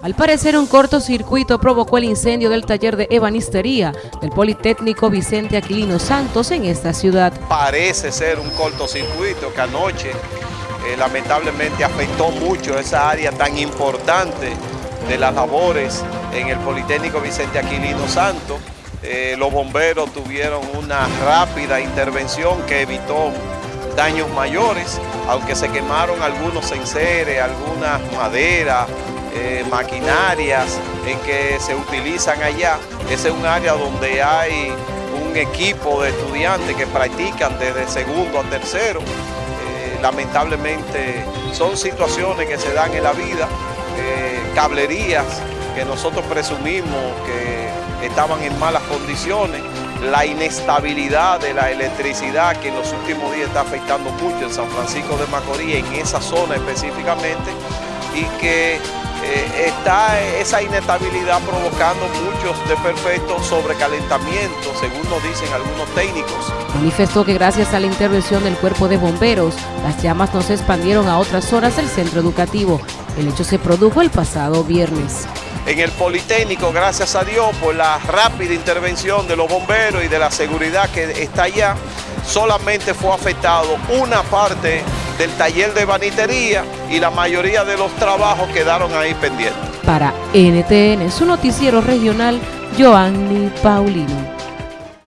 Al parecer un cortocircuito provocó el incendio del taller de ebanistería del Politécnico Vicente Aquilino Santos en esta ciudad. Parece ser un cortocircuito que anoche eh, lamentablemente afectó mucho esa área tan importante de las labores en el Politécnico Vicente Aquilino Santos. Eh, los bomberos tuvieron una rápida intervención que evitó daños mayores, aunque se quemaron algunos enseres, algunas maderas, eh, maquinarias en que se utilizan allá. Ese es un área donde hay un equipo de estudiantes que practican desde segundo a tercero. Eh, lamentablemente son situaciones que se dan en la vida, eh, cablerías que nosotros presumimos que estaban en malas condiciones, la inestabilidad de la electricidad que en los últimos días está afectando mucho en San Francisco de Macorís, en esa zona específicamente, y que eh, está esa inestabilidad provocando muchos desperfectos sobrecalentamiento, según nos dicen algunos técnicos. Manifestó que gracias a la intervención del cuerpo de bomberos, las llamas no se expandieron a otras zonas del centro educativo. El hecho se produjo el pasado viernes. En el Politécnico, gracias a Dios, por la rápida intervención de los bomberos y de la seguridad que está allá, solamente fue afectado una parte del taller de banitería y la mayoría de los trabajos quedaron ahí pendientes. Para NTN, su noticiero regional, Joanny Paulino.